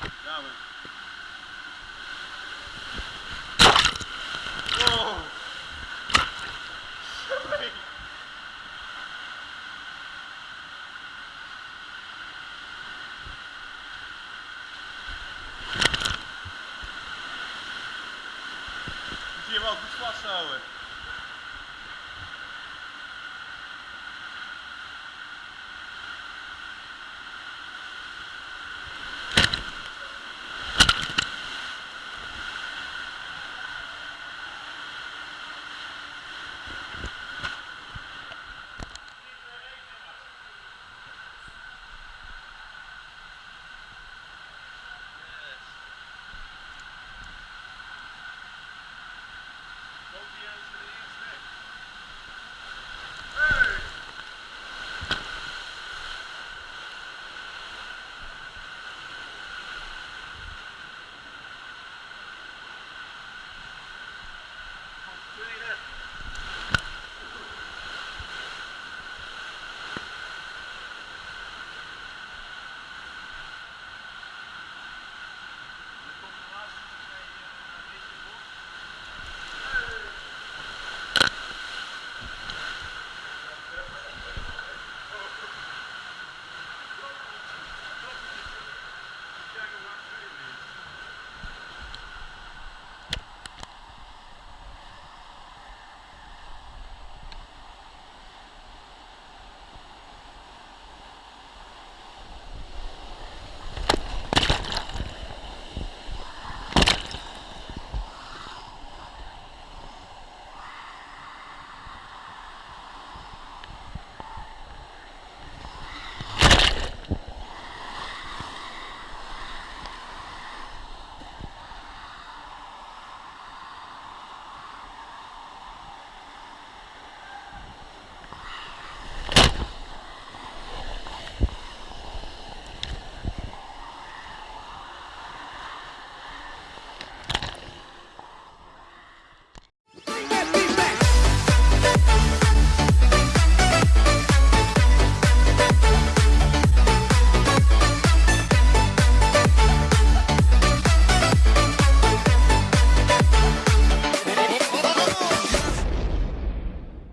Dawaj. Wow. Zjebał, wyszła całe.